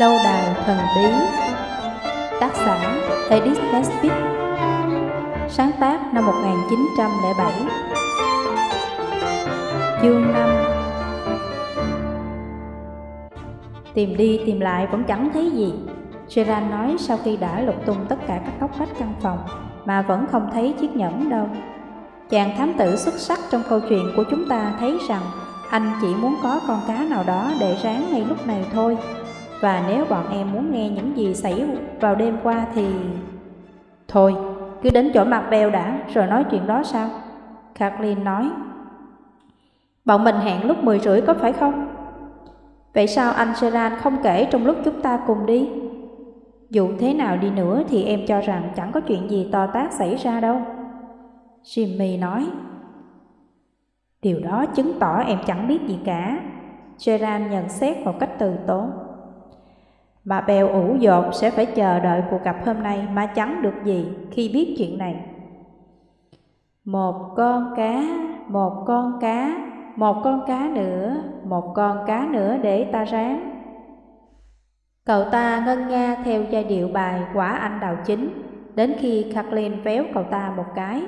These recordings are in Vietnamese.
Lâu đài thần bí. Tác giả Edith Nesbit Sáng tác năm 1907 Chương 5 Tìm đi tìm lại vẫn chẳng thấy gì. Gerard nói sau khi đã lục tung tất cả các góc vách căn phòng Mà vẫn không thấy chiếc nhẫn đâu. Chàng thám tử xuất sắc trong câu chuyện của chúng ta thấy rằng Anh chỉ muốn có con cá nào đó để ráng ngay lúc này thôi và nếu bọn em muốn nghe những gì xảy vào đêm qua thì... Thôi, cứ đến chỗ mặt bèo đã, rồi nói chuyện đó sao? Kathleen nói. Bọn mình hẹn lúc 10 rưỡi có phải không? Vậy sao anh Seran không kể trong lúc chúng ta cùng đi? Dù thế nào đi nữa thì em cho rằng chẳng có chuyện gì to tát xảy ra đâu. Jimmy nói. Điều đó chứng tỏ em chẳng biết gì cả. Seran nhận xét một cách từ tốn. Bà Bèo ủ dột sẽ phải chờ đợi cuộc gặp hôm nay mà chẳng được gì khi biết chuyện này. Một con cá, một con cá, một con cá nữa, một con cá nữa để ta ráng. Cậu ta ngân nga theo giai điệu bài quả anh đào chính, đến khi Kathleen véo cậu ta một cái.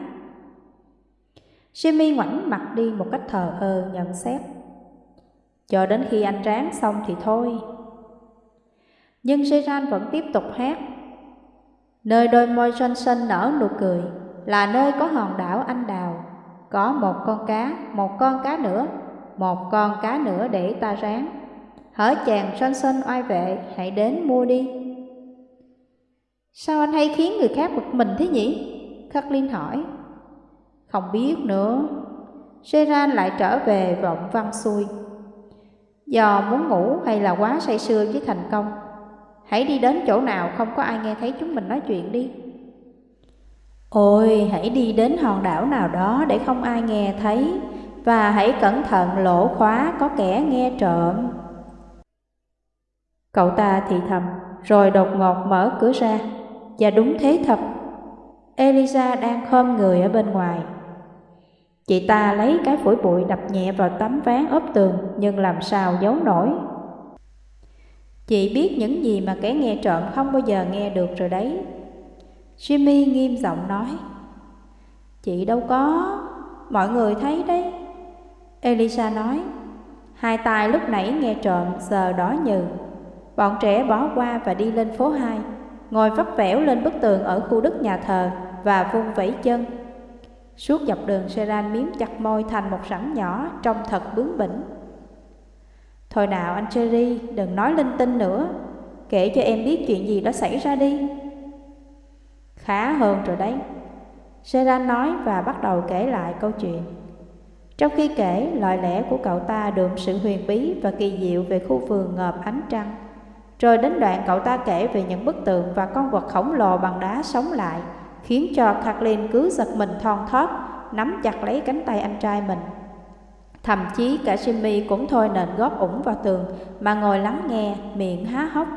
Jimmy ngoảnh mặt đi một cách thờ ơ nhận xét. Cho đến khi anh ráng xong thì thôi, nhưng seran vẫn tiếp tục hát. Nơi đôi môi Johnson nở nụ cười Là nơi có hòn đảo anh đào. Có một con cá, một con cá nữa Một con cá nữa để ta ráng. Hỡi chàng Johnson oai vệ Hãy đến mua đi. Sao anh hay khiến người khác bực mình thế nhỉ? Kathleen hỏi. Không biết nữa. Seran lại trở về vọng văn xuôi Do muốn ngủ hay là quá say sưa với thành công? Hãy đi đến chỗ nào không có ai nghe thấy chúng mình nói chuyện đi. Ôi, hãy đi đến hòn đảo nào đó để không ai nghe thấy Và hãy cẩn thận lỗ khóa có kẻ nghe trộm. Cậu ta thì thầm, rồi đột ngột mở cửa ra. Và đúng thế thật Elisa đang khom người ở bên ngoài. Chị ta lấy cái phổi bụi đập nhẹ vào tấm ván ốp tường Nhưng làm sao giấu nổi. Chị biết những gì mà kẻ nghe trộm không bao giờ nghe được rồi đấy. Jimmy nghiêm giọng nói. Chị đâu có, mọi người thấy đấy. Elisa nói. Hai tay lúc nãy nghe trộm giờ đỏ nhừ. Bọn trẻ bỏ qua và đi lên phố 2, ngồi vấp vẻo lên bức tường ở khu đất nhà thờ và vung vẫy chân. Suốt dọc đường Seran miếm chặt môi thành một sẵn nhỏ trông thật bướng bỉnh. Thôi nào anh Cherry, đừng nói linh tinh nữa. Kể cho em biết chuyện gì đã xảy ra đi. Khá hơn rồi đấy. Seran nói và bắt đầu kể lại câu chuyện. Trong khi kể, lời lẽ của cậu ta đượm sự huyền bí và kỳ diệu về khu vườn ngợp ánh trăng. Rồi đến đoạn cậu ta kể về những bức tượng và con vật khổng lồ bằng đá sống lại Khiến cho Kathleen cứ giật mình thon thót, nắm chặt lấy cánh tay anh trai mình. Thậm chí cả Jimmy cũng thôi nền góp ủng vào tường mà ngồi lắng nghe, miệng há hốc.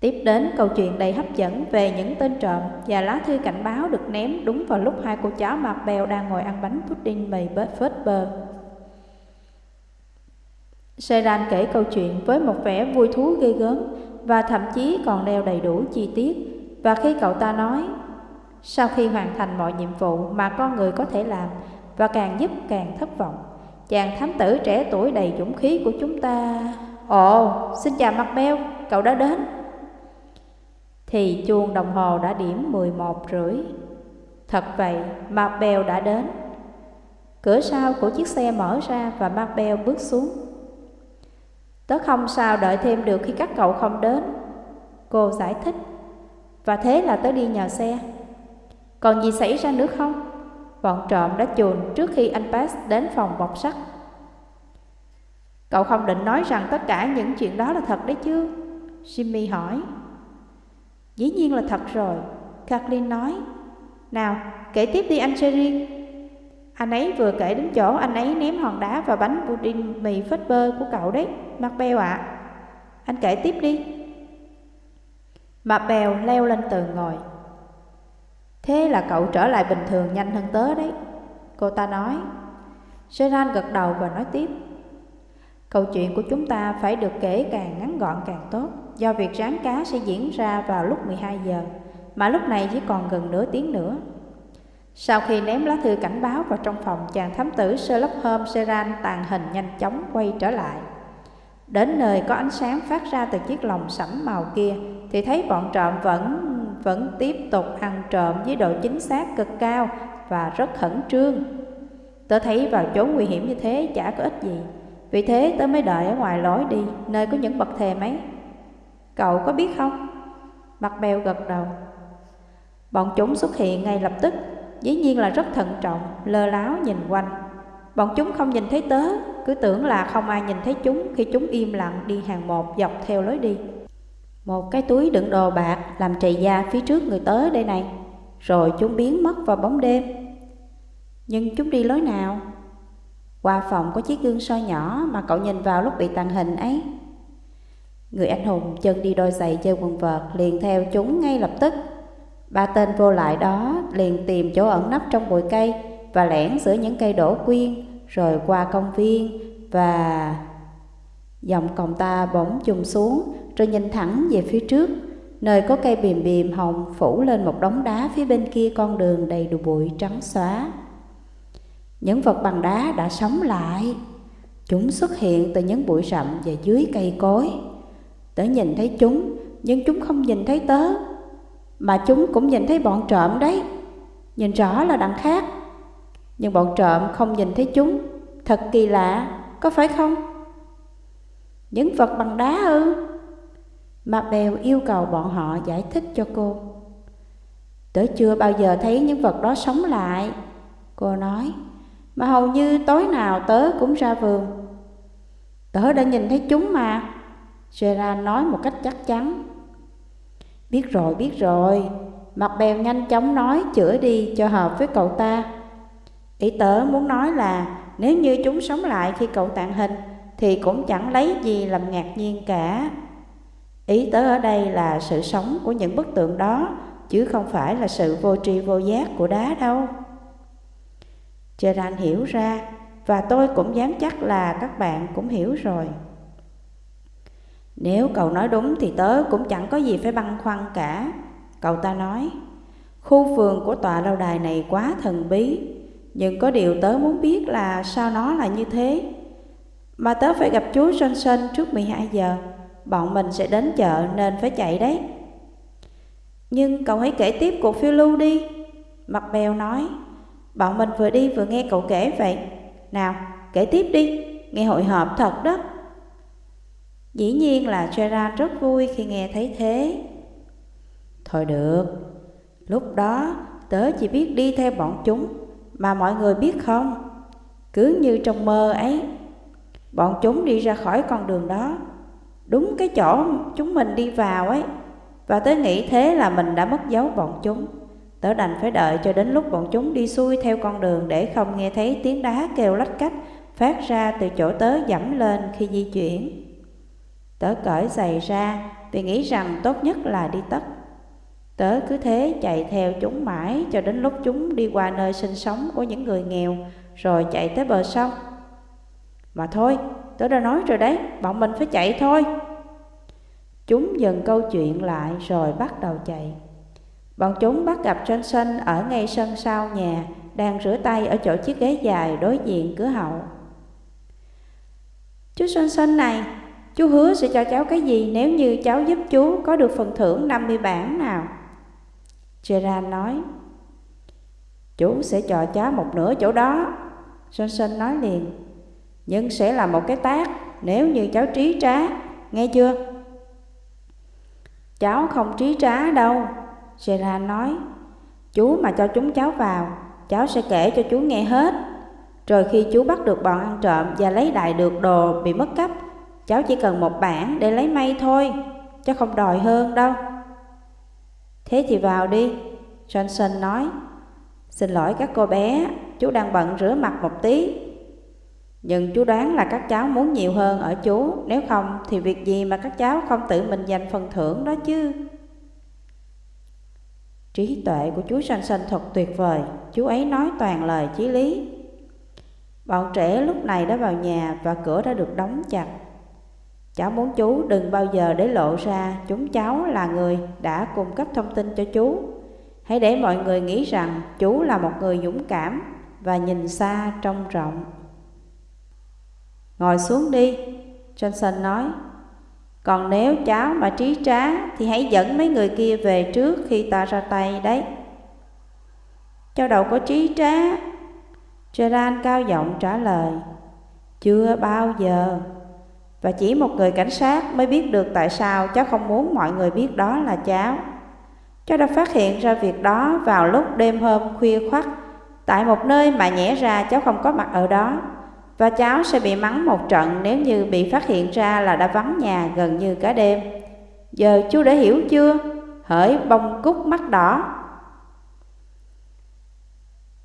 Tiếp đến câu chuyện đầy hấp dẫn về những tên trộm và lá thư cảnh báo được ném đúng vào lúc hai cô cháu mặt bèo đang ngồi ăn bánh pudding mì phết bơ. Seran kể câu chuyện với một vẻ vui thú ghê gớm và thậm chí còn đeo đầy đủ chi tiết. Và khi cậu ta nói, sau khi hoàn thành mọi nhiệm vụ mà con người có thể làm, và càng giúp càng thất vọng. Chàng thám tử trẻ tuổi đầy dũng khí của chúng ta... Ồ, xin chào mặt beo, cậu đã đến. Thì chuông đồng hồ đã điểm 11 rưỡi. Thật vậy, mặt bèo đã đến. Cửa sau của chiếc xe mở ra và mặt bèo bước xuống. Tớ không sao đợi thêm được khi các cậu không đến. Cô giải thích. Và thế là tớ đi nhờ xe. Còn gì xảy ra nữa không? Bọn trộm đã chuồn trước khi anh Pass đến phòng bọc sắt. Cậu không định nói rằng tất cả những chuyện đó là thật đấy chứ? Jimmy hỏi. Dĩ nhiên là thật rồi, Kathleen nói. Nào, kể tiếp đi anh Jerry. Anh ấy vừa kể đến chỗ anh ấy ném hòn đá và bánh pudding mì phết bơ của cậu đấy, mặt bèo ạ. À. Anh kể tiếp đi. Macbeth leo lên tường ngồi. Thế là cậu trở lại bình thường nhanh hơn tớ đấy Cô ta nói Gerard gật đầu và nói tiếp Câu chuyện của chúng ta phải được kể càng ngắn gọn càng tốt, do việc rán cá sẽ diễn ra vào lúc 12 giờ, mà lúc này chỉ còn gần nửa tiếng nữa. Sau khi ném lá thư cảnh báo vào trong phòng, chàng thám tử Sherlock Holmes Seran tàn hình nhanh chóng quay trở lại. Đến nơi có ánh sáng phát ra từ chiếc lồng sẫm màu kia, thì thấy bọn trộm vẫn vẫn tiếp tục ăn trộm với độ chính xác cực cao và rất khẩn trương. Tớ thấy vào chỗ nguy hiểm như thế chả có ích gì, vì thế tớ mới đợi ở ngoài lối đi, nơi có những bậc thềm ấy. Cậu có biết không? Mặt bèo gật đầu. Bọn chúng xuất hiện ngay lập tức, dĩ nhiên là rất thận trọng, lơ láo nhìn quanh. Bọn chúng không nhìn thấy tớ, cứ tưởng là không ai nhìn thấy chúng khi chúng im lặng đi hàng một dọc theo lối đi. Một cái túi đựng đồ bạc làm trầy da phía trước người tới đây này, rồi chúng biến mất vào bóng đêm. Nhưng chúng đi lối nào? Qua phòng có chiếc gương soi nhỏ mà cậu nhìn vào lúc bị tàn hình ấy. Người anh hùng chân đi đôi giày chơi quần vợt liền theo chúng ngay lập tức. Ba tên vô lại đó liền tìm chỗ ẩn nấp trong bụi cây và lẻn giữa những cây đổ quyên rồi qua công viên và... Dòng còng ta bỗng trùng xuống rồi nhìn thẳng về phía trước, nơi có cây bìm bìm hồng phủ lên một đống đá phía bên kia con đường đầy đủ bụi trắng xóa. Những vật bằng đá đã sống lại, chúng xuất hiện từ những bụi rậm và dưới cây cối. Tớ nhìn thấy chúng, nhưng chúng không nhìn thấy tớ, mà chúng cũng nhìn thấy bọn trộm đấy. Nhìn rõ là đằng khác, nhưng bọn trộm không nhìn thấy chúng. Thật kỳ lạ, có phải không? Những vật bằng đá ư? Mà Bèo yêu cầu bọn họ giải thích cho cô. Tớ chưa bao giờ thấy những vật đó sống lại, cô nói, mà hầu như tối nào tớ cũng ra vườn. Tớ đã nhìn thấy chúng mà, Gerard nói một cách chắc chắn. Biết rồi, biết rồi, Mặt bèo nhanh chóng nói chữa đi cho hợp với cậu ta. Ý tớ muốn nói là nếu như chúng sống lại khi cậu tạng hình thì cũng chẳng lấy gì làm ngạc nhiên cả. Ý tớ ở đây là sự sống của những bức tượng đó, chứ không phải là sự vô tri vô giác của đá đâu. Gerard hiểu ra, và tôi cũng dám chắc là các bạn cũng hiểu rồi. Nếu cậu nói đúng thì tớ cũng chẳng có gì phải băn khoăn cả. Cậu ta nói, khu vườn của tòa lâu đài này quá thần bí, nhưng có điều tớ muốn biết là sao nó là như thế. Mà tớ phải gặp chú Johnson trước 12 giờ bọn mình sẽ đến chợ nên phải chạy đấy. Nhưng cậu hãy kể tiếp cuộc phiêu lưu đi. Mặt bèo nói, bọn mình vừa đi vừa nghe cậu kể vậy. Nào, kể tiếp đi, nghe hội họp thật đó. Dĩ nhiên là Gerard rất vui khi nghe thấy thế. Thôi được, lúc đó tớ chỉ biết đi theo bọn chúng, mà mọi người biết không? Cứ như trong mơ ấy, bọn chúng đi ra khỏi con đường đó đúng cái chỗ chúng mình đi vào ấy. Và tớ nghĩ thế là mình đã mất dấu bọn chúng. Tớ đành phải đợi cho đến lúc bọn chúng đi xuôi theo con đường để không nghe thấy tiếng đá kêu lách cách phát ra từ chỗ tớ dẫm lên khi di chuyển. Tớ cởi giày ra vì nghĩ rằng tốt nhất là đi tất. Tớ cứ thế chạy theo chúng mãi cho đến lúc chúng đi qua nơi sinh sống của những người nghèo rồi chạy tới bờ sông. Mà thôi, Tớ đã nói rồi đấy, bọn mình phải chạy thôi. Chúng dừng câu chuyện lại rồi bắt đầu chạy. Bọn chúng bắt gặp Johnson ở ngay sân sau nhà, đang rửa tay ở chỗ chiếc ghế dài đối diện cửa hậu. Chú Johnson này, chú hứa sẽ cho cháu cái gì nếu như cháu giúp chú có được phần thưởng 50 bảng nào? Gerard nói, chú sẽ cho cháu một nửa chỗ đó. Johnson nói liền, nhưng sẽ là một cái tác nếu như cháu trí trá, nghe chưa? Cháu không trí trá đâu, Gerard nói. Chú mà cho chúng cháu vào, cháu sẽ kể cho chú nghe hết. Rồi khi chú bắt được bọn ăn trộm và lấy đại được đồ bị mất cắp, cháu chỉ cần một bản để lấy may thôi, chứ không đòi hơn đâu. Thế thì vào đi, Johnson nói. Xin lỗi các cô bé, chú đang bận rửa mặt một tí, nhưng chú đoán là các cháu muốn nhiều hơn ở chú, nếu không thì việc gì mà các cháu không tự mình giành phần thưởng đó chứ. Trí tuệ của chú sanh sanh thật tuyệt vời, chú ấy nói toàn lời chí lý. Bọn trẻ lúc này đã vào nhà và cửa đã được đóng chặt. Cháu muốn chú đừng bao giờ để lộ ra chúng cháu là người đã cung cấp thông tin cho chú. Hãy để mọi người nghĩ rằng chú là một người dũng cảm và nhìn xa trông rộng. Ngồi xuống đi, Johnson nói. Còn nếu cháu mà trí trá thì hãy dẫn mấy người kia về trước khi ta ra tay đấy. Cháu đâu có trí trá. Gerard cao giọng trả lời. Chưa bao giờ. Và chỉ một người cảnh sát mới biết được tại sao cháu không muốn mọi người biết đó là cháu. Cháu đã phát hiện ra việc đó vào lúc đêm hôm khuya khoắt tại một nơi mà nhẽ ra cháu không có mặt ở đó và cháu sẽ bị mắng một trận nếu như bị phát hiện ra là đã vắng nhà gần như cả đêm. Giờ chú đã hiểu chưa? Hỡi bông cúc mắt đỏ.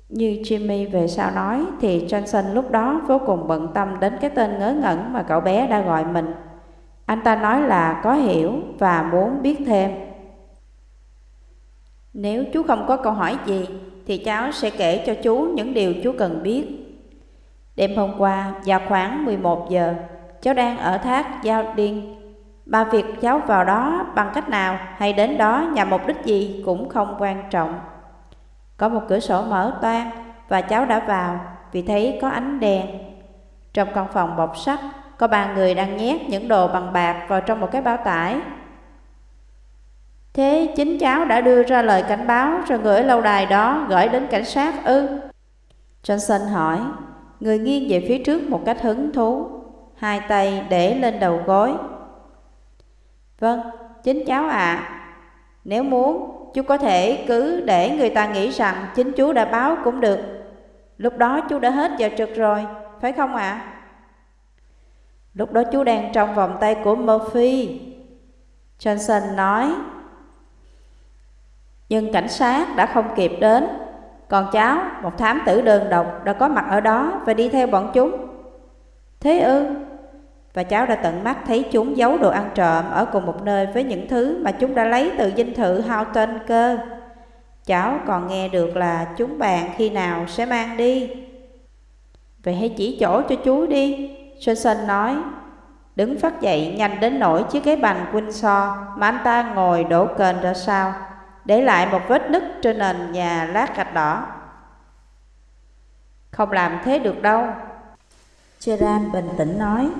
Như Jimmy về sau nói, thì Johnson lúc đó vô cùng bận tâm đến cái tên ngớ ngẩn mà cậu bé đã gọi mình. Anh ta nói là có hiểu và muốn biết thêm. Nếu chú không có câu hỏi gì, thì cháu sẽ kể cho chú những điều chú cần biết. Đêm hôm qua, vào khoảng 11 giờ, cháu đang ở thác Giao Điên. Mà việc cháu vào đó bằng cách nào hay đến đó nhằm mục đích gì cũng không quan trọng. Có một cửa sổ mở toang và cháu đã vào vì thấy có ánh đèn. Trong căn phòng bọc sắt, có ba người đang nhét những đồ bằng bạc vào trong một cái bao tải. Thế chính cháu đã đưa ra lời cảnh báo rồi gửi lâu đài đó gửi đến cảnh sát ư? Johnson hỏi, người nghiêng về phía trước một cách hứng thú, hai tay để lên đầu gối. Vâng, chính cháu ạ. À. Nếu muốn, chú có thể cứ để người ta nghĩ rằng chính chú đã báo cũng được. Lúc đó chú đã hết giờ trực rồi, phải không ạ? À? Lúc đó chú đang trong vòng tay của Murphy. Johnson nói, nhưng cảnh sát đã không kịp đến. Còn cháu, một thám tử đơn độc, đã có mặt ở đó và đi theo bọn chúng. Thế ư? Và cháu đã tận mắt thấy chúng giấu đồ ăn trộm ở cùng một nơi với những thứ mà chúng đã lấy từ dinh thự Houghton cơ. Cháu còn nghe được là chúng bàn khi nào sẽ mang đi. Vậy hãy chỉ chỗ cho chú đi, Johnson nói. Đứng phát dậy nhanh đến nỗi chiếc ghế bành Windsor mà anh ta ngồi đổ kênh ra sao để lại một vết nứt trên nền nhà lát gạch đỏ. Không làm thế được đâu. Gerard bình tĩnh nói,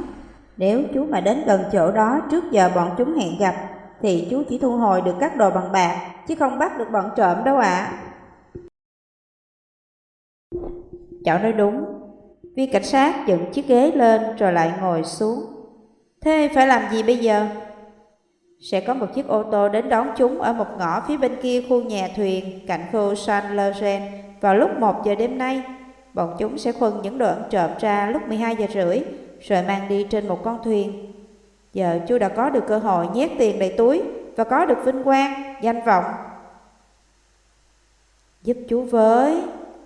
nếu chú mà đến gần chỗ đó trước giờ bọn chúng hẹn gặp, thì chú chỉ thu hồi được các đồ bằng bạc, chứ không bắt được bọn trộm đâu ạ. À. Cháu nói đúng, viên cảnh sát dựng chiếc ghế lên rồi lại ngồi xuống. Thế phải làm gì bây giờ? Sẽ có một chiếc ô tô đến đón chúng ở một ngõ phía bên kia khu nhà thuyền cạnh khu San Loren vào lúc 1 giờ đêm nay. Bọn chúng sẽ khuân những đồ ăn trộm ra lúc 12 giờ rưỡi rồi mang đi trên một con thuyền. Giờ chú đã có được cơ hội nhét tiền đầy túi và có được vinh quang, danh vọng. Giúp chú với,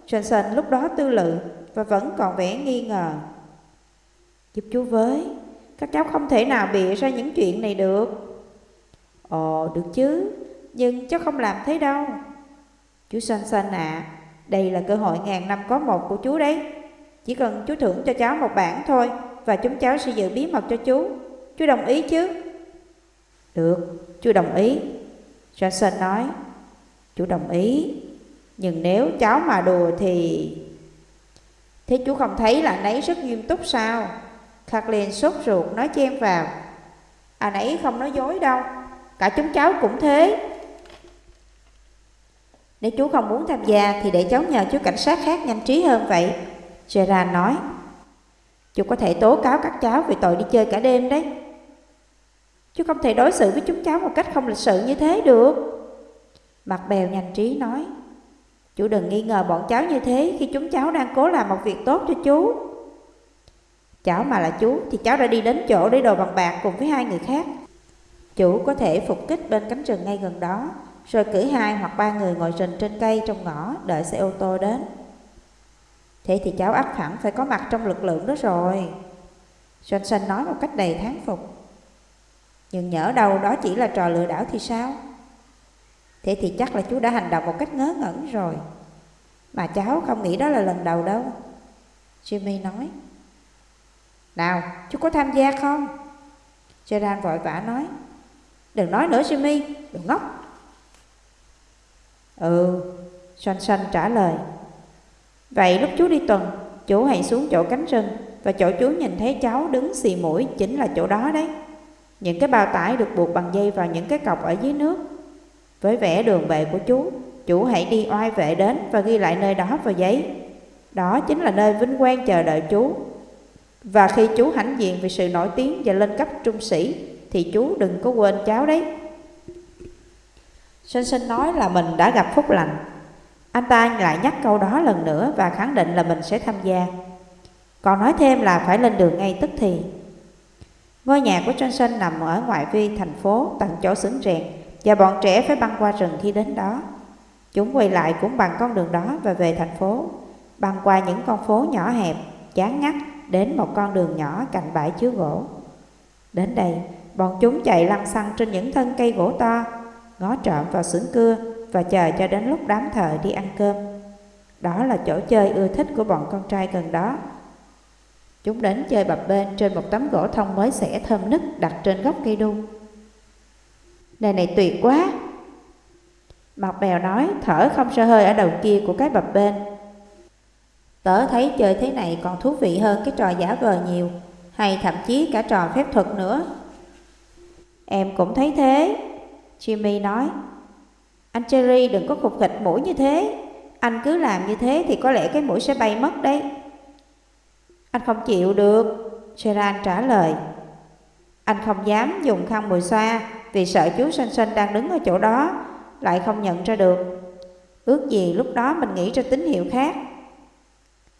Johnson lúc đó tư lự và vẫn còn vẻ nghi ngờ. Giúp chú với, các cháu không thể nào bịa ra những chuyện này được. Ồ, được chứ, nhưng cháu không làm thế đâu. Chú San San ạ, à, đây là cơ hội ngàn năm có một của chú đấy. Chỉ cần chú thưởng cho cháu một bản thôi và chúng cháu sẽ giữ bí mật cho chú. Chú đồng ý chứ? Được, chú đồng ý. Johnson nói, chú đồng ý. Nhưng nếu cháu mà đùa thì... Thế chú không thấy là nấy rất nghiêm túc sao? Kathleen sốt ruột nói chen vào. À nãy không nói dối đâu. Cả chúng cháu cũng thế. Nếu chú không muốn tham gia Thì để cháu nhờ chú cảnh sát khác nhanh trí hơn vậy. Gerard nói. Chú có thể tố cáo các cháu Vì tội đi chơi cả đêm đấy. Chú không thể đối xử với chúng cháu Một cách không lịch sự như thế được. Mặt bèo nhanh trí nói. Chú đừng nghi ngờ bọn cháu như thế Khi chúng cháu đang cố làm một việc tốt cho chú. Cháu mà là chú Thì cháu đã đi đến chỗ để đồ bằng bạc Cùng với hai người khác. Chủ có thể phục kích bên cánh rừng ngay gần đó, rồi cử hai hoặc ba người ngồi rình trên cây trong ngõ đợi xe ô tô đến. Thế thì cháu ắt hẳn phải có mặt trong lực lượng đó rồi. Johnson nói một cách đầy thán phục. Nhưng nhỡ đâu đó chỉ là trò lừa đảo thì sao? Thế thì chắc là chú đã hành động một cách ngớ ngẩn rồi. Mà cháu không nghĩ đó là lần đầu đâu. Jimmy nói. Nào, chú có tham gia không? Gerard vội vã nói Đừng nói nữa Jimmy, đừng ngốc. Ừ, Xoanh Xoanh trả lời. Vậy lúc chú đi tuần Chú hãy xuống chỗ cánh rừng Và chỗ chú nhìn thấy cháu đứng xì mũi Chính là chỗ đó đấy. Những cái bao tải được buộc bằng dây vào những cái cọc ở dưới nước. Với vẻ đường về của chú Chủ hãy đi oai vệ đến Và ghi lại nơi đó vào giấy. Đó chính là nơi vinh quang chờ đợi chú Và khi chú hãnh diện Vì sự nổi tiếng và lên cấp trung sĩ thì chú đừng có quên cháu đấy Sinh sinh nói là mình đã gặp phúc lành Anh ta lại nhắc câu đó lần nữa Và khẳng định là mình sẽ tham gia Còn nói thêm là phải lên đường ngay tức thì Ngôi nhà của Johnson nằm ở ngoại vi thành phố tận chỗ xưởng rèn và bọn trẻ phải băng qua rừng khi đến đó. Chúng quay lại cũng bằng con đường đó và về thành phố, băng qua những con phố nhỏ hẹp, chán ngắt đến một con đường nhỏ cạnh bãi chứa gỗ. Đến đây, bọn chúng chạy lăn xăng trên những thân cây gỗ to, ngó trộm vào xưởng cưa và chờ cho đến lúc đám thợ đi ăn cơm. Đó là chỗ chơi ưa thích của bọn con trai gần đó. Chúng đến chơi bập bên trên một tấm gỗ thông mới xẻ thơm nức đặt trên gốc cây đu. Nơi này tuyệt quá! Mọc bèo nói thở không sơ hơi ở đầu kia của cái bập bên. Tớ thấy chơi thế này còn thú vị hơn cái trò giả vờ nhiều, hay thậm chí cả trò phép thuật nữa. Em cũng thấy thế, Jimmy nói. Anh Cherry đừng có khục khịch mũi như thế, anh cứ làm như thế thì có lẽ cái mũi sẽ bay mất đấy. Anh không chịu được, Gerard trả lời. Anh không dám dùng khăn mùi xoa vì sợ chú Sinh Sinh đang đứng ở chỗ đó, lại không nhận ra được. Ước gì lúc đó mình nghĩ ra tín hiệu khác.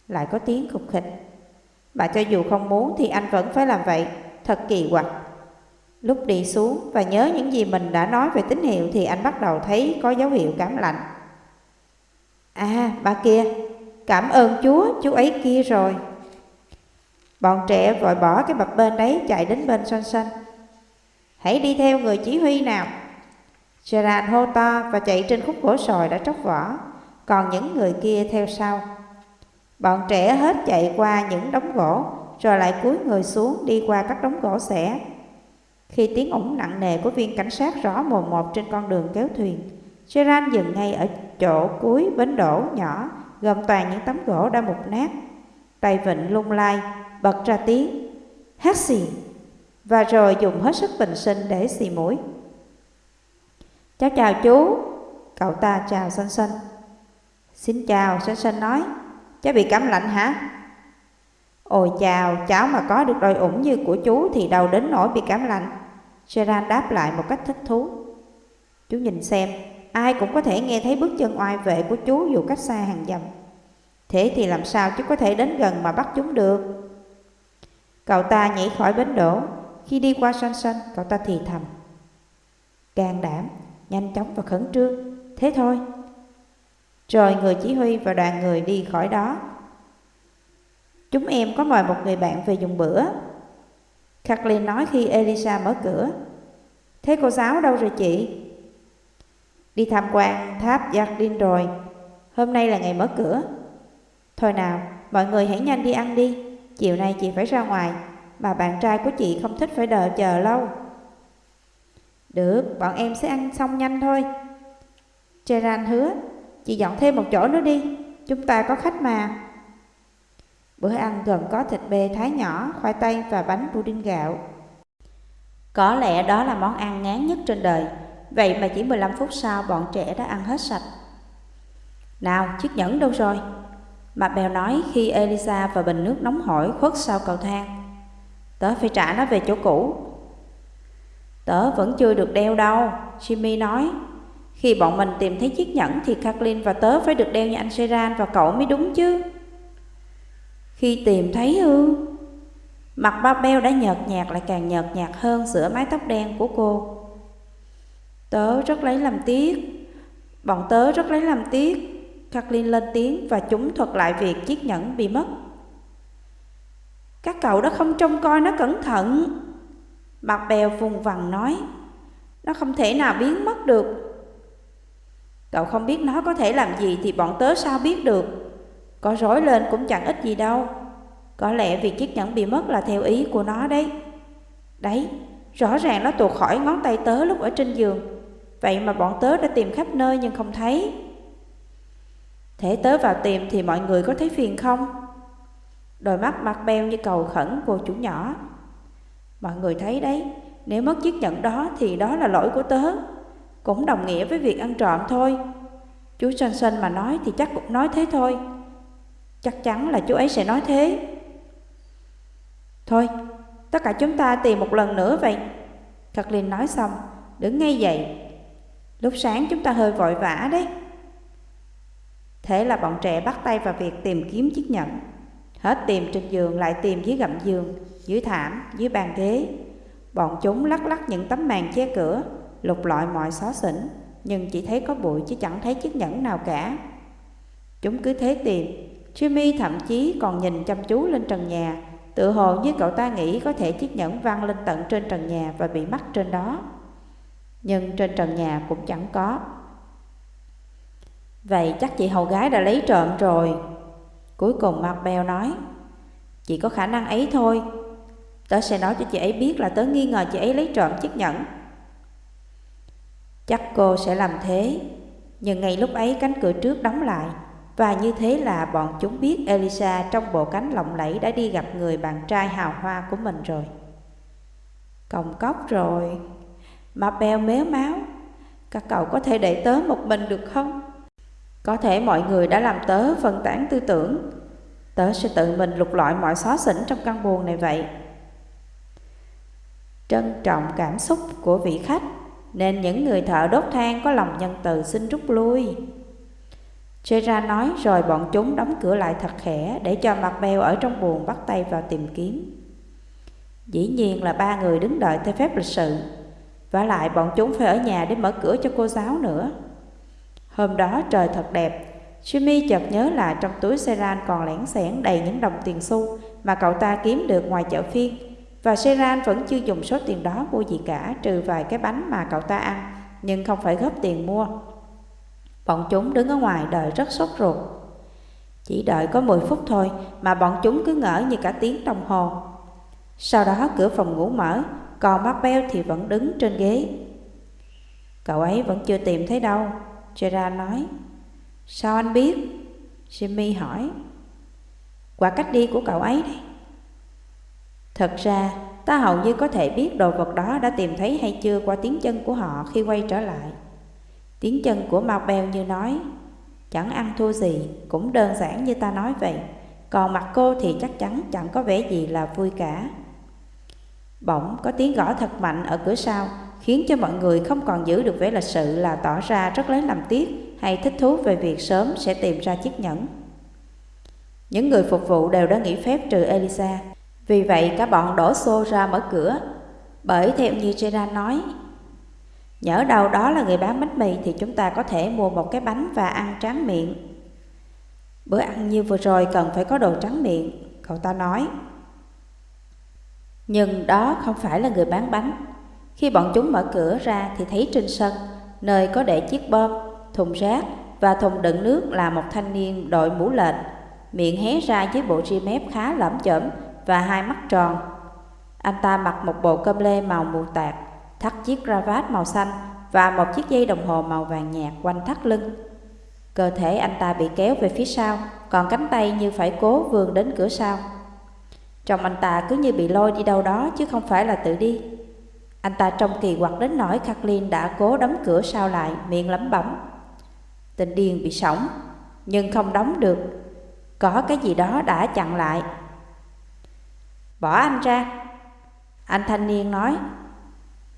Lại có tiếng khục khịch. Mà cho dù không muốn thì anh vẫn phải làm vậy, thật kỳ quặc. Lúc đi xuống và nhớ những gì mình đã nói về tín hiệu thì anh bắt đầu thấy có dấu hiệu cảm lạnh. À, bà kia, cảm ơn Chúa, chú ấy kia rồi. Bọn trẻ vội bỏ cái bập bên đấy chạy đến bên son xanh. Hãy đi theo người chỉ huy nào. Gerard hô to và chạy trên khúc gỗ sồi đã tróc vỏ, còn những người kia theo sau. Bọn trẻ hết chạy qua những đống gỗ, rồi lại cúi người xuống đi qua các đống gỗ xẻ. Khi tiếng ủng nặng nề của viên cảnh sát rõ mồn một trên con đường kéo thuyền, Gerard dừng ngay ở chỗ cuối bến đổ nhỏ, gồm toàn những tấm gỗ đã mục nát. Tay vịnh lung lai, bật ra tiếng hát xì và rồi dùng hết sức bình sinh để xì mũi. Cháu chào chú, cậu ta chào xanh xanh. Xin chào, xanh xanh nói, cháu bị cảm lạnh hả? Ôi chào, cháu mà có được đôi ủng như của chú thì đâu đến nỗi bị cảm lạnh. Gerard đáp lại một cách thích thú. Chú nhìn xem, ai cũng có thể nghe thấy bước chân oai vệ của chú dù cách xa hàng dặm. Thế thì làm sao chú có thể đến gần mà bắt chúng được? Cậu ta nhảy khỏi bến đổ Khi đi qua sân sân cậu ta thì thầm Can đảm, nhanh chóng và khẩn trương Thế thôi Rồi người chỉ huy và đoàn người đi khỏi đó Chúng em có mời một người bạn về dùng bữa Kathleen nói khi Elisa mở cửa. Thế cô giáo đâu rồi chị? Đi tham quan tháp Jardin rồi. Hôm nay là ngày mở cửa. Thôi nào, mọi người hãy nhanh đi ăn đi. Chiều nay chị phải ra ngoài. Mà bạn trai của chị không thích phải đợi chờ lâu. Được, bọn em sẽ ăn xong nhanh thôi. Gerard hứa Chị dọn thêm một chỗ nữa đi. Chúng ta có khách mà. Bữa ăn gồm có thịt bê thái nhỏ, khoai tây và bánh pudding gạo Có lẽ đó là món ăn ngán nhất trên đời Vậy mà chỉ 15 phút sau bọn trẻ đã ăn hết sạch Nào, chiếc nhẫn đâu rồi? Mặt bèo nói khi Elisa và bình nước nóng hổi khuất sau cầu thang. Tớ phải trả nó về chỗ cũ. Tớ vẫn chưa được đeo đâu, Jimmy nói. Khi bọn mình tìm thấy chiếc nhẫn thì Kathleen và tớ phải được đeo như anh Seran và cậu mới đúng chứ. Khi tìm thấy ư? Mặt ba beo đã nhợt nhạt lại càng nhợt nhạt hơn giữa mái tóc đen của cô. Tớ rất lấy làm tiếc. Bọn tớ rất lấy làm tiếc. Kathleen lên tiếng và chúng thuật lại việc chiếc nhẫn bị mất. Các cậu đã không trông coi nó cẩn thận. Mặt bèo vùng vằng nói, nó không thể nào biến mất được. Cậu không biết nó có thể làm gì thì bọn tớ sao biết được. Có rối lên cũng chẳng ích gì đâu. Có lẽ việc chiếc nhẫn bị mất là theo ý của nó đấy. Đấy, Rõ ràng nó tuột khỏi ngón tay tớ lúc ở trên giường Vậy mà bọn tớ đã tìm khắp nơi nhưng không thấy Thế tớ vào tìm thì mọi người có thấy phiền không? Đôi mắt mặt beo như cầu khẩn cô chủ nhỏ Mọi người thấy đấy Nếu mất chiếc nhẫn đó thì đó là lỗi của tớ Cũng đồng nghĩa với việc ăn trộm thôi Chú Sơn Sơn mà nói thì chắc cũng nói thế thôi Chắc chắn là chú ấy sẽ nói thế. Thôi, tất cả chúng ta tìm một lần nữa vậy. Kathleen nói xong, đứng ngay dậy. Lúc sáng chúng ta hơi vội vã đấy. Thế là bọn trẻ bắt tay vào việc tìm kiếm chiếc nhẫn. Hết tìm trên giường lại tìm dưới gầm giường Dưới thảm, dưới bàn ghế. Bọn chúng lắc lắc những tấm màn che cửa Lục lọi mọi xó xỉnh Nhưng chỉ thấy có bụi chứ chẳng thấy chiếc nhẫn nào cả. Chúng cứ thế tìm Jimmy thậm chí còn nhìn chăm chú lên trần nhà, Tự hồ như cậu ta nghĩ có thể chiếc nhẫn văng lên tận trên trần nhà và bị mắc trên đó. Nhưng trên trần nhà cũng chẳng có. Vậy chắc chị hầu gái đã lấy trộm rồi. Cuối cùng Mark Bell nói, Chỉ có khả năng ấy thôi. Tớ sẽ nói cho chị ấy biết là tớ nghi ngờ chị ấy lấy trộm chiếc nhẫn. Chắc cô sẽ làm thế, Nhưng ngay lúc ấy cánh cửa trước đóng lại và như thế là bọn chúng biết Elisa trong bộ cánh lộng lẫy đã đi gặp người bạn trai hào hoa của mình rồi. Còng cốc rồi. Mà bèo méo máu. Các cậu có thể để tớ một mình được không? Có thể mọi người đã làm tớ phân tán tư tưởng. Tớ sẽ tự mình lục lọi mọi xó xỉnh trong căn buồn này vậy. Trân trọng cảm xúc của vị khách, Nên những người thợ đốt than có lòng nhân từ xin rút lui. Gerard nói rồi bọn chúng đóng cửa lại thật khẽ Để cho mặt beo ở trong buồn bắt tay vào tìm kiếm. Dĩ nhiên là ba người đứng đợi theo phép lịch sự. Và lại bọn chúng phải ở nhà để mở cửa cho cô giáo nữa. Hôm đó trời thật đẹp. Jimmy chợt nhớ là trong túi Seran còn lẻn xẻn đầy những đồng tiền xu mà cậu ta kiếm được ngoài chợ phiên. Và Seran vẫn chưa dùng số tiền đó mua gì cả, trừ vài cái bánh mà cậu ta ăn, nhưng không phải góp tiền mua. Bọn chúng đứng ở ngoài đợi rất sốt ruột. Chỉ đợi có 10 phút thôi mà bọn chúng cứ ngỡ như cả tiếng đồng hồ. Sau đó cửa phòng ngủ mở, còn Marbell thì vẫn đứng trên ghế. Cậu ấy vẫn chưa tìm thấy đâu, Gerard nói. Sao anh biết? Jimmy hỏi. Qua cách đi của cậu ấy đây. Thật ra, ta hầu như có thể biết đồ vật đó đã tìm thấy hay chưa qua tiếng chân của họ khi quay trở lại. Tiếng chân của Marbell như nói, chẳng ăn thua gì, cũng đơn giản như ta nói vậy. Còn mặt cô thì chắc chắn chẳng có vẻ gì là vui cả. Bỗng có tiếng gõ thật mạnh ở cửa sau, khiến cho mọi người không còn giữ được vẻ lịch sự là tỏ ra rất lấy làm tiếc hay thích thú về việc sớm sẽ tìm ra chiếc nhẫn. Những người phục vụ đều đã nghỉ phép trừ Elisa, vì vậy cả bọn đổ xô ra mở cửa. Bởi theo như Gerard nói, nhỡ đâu đó là người bán bánh mì thì chúng ta có thể mua một cái bánh và ăn tráng miệng. Bữa ăn như vừa rồi cần phải có đồ trắng miệng, cậu ta nói. Nhưng đó không phải là người bán bánh. Khi bọn chúng mở cửa ra thì thấy trên sân, nơi có để chiếc bơm, thùng rác và thùng đựng nước là một thanh niên đội mũ lệch, miệng hé ra với bộ ri mép khá lẫm chởm và hai mắt tròn. Anh ta mặc một bộ cơm lê màu mù tạt, thắt chiếc cravat màu xanh và một chiếc dây đồng hồ màu vàng nhạt quanh thắt lưng. Cơ thể anh ta bị kéo về phía sau, còn cánh tay như phải cố vươn đến cửa sau. Trong anh ta cứ như bị lôi đi đâu đó chứ không phải là tự đi. Anh ta trông kỳ quặc đến nỗi Kathleen đã cố đóng cửa sau lại, miệng lẩm bẩm. Tình điên bị sổng, nhưng không đóng được. Có cái gì đó đã chặn lại. Bỏ anh ra. Anh thanh niên nói.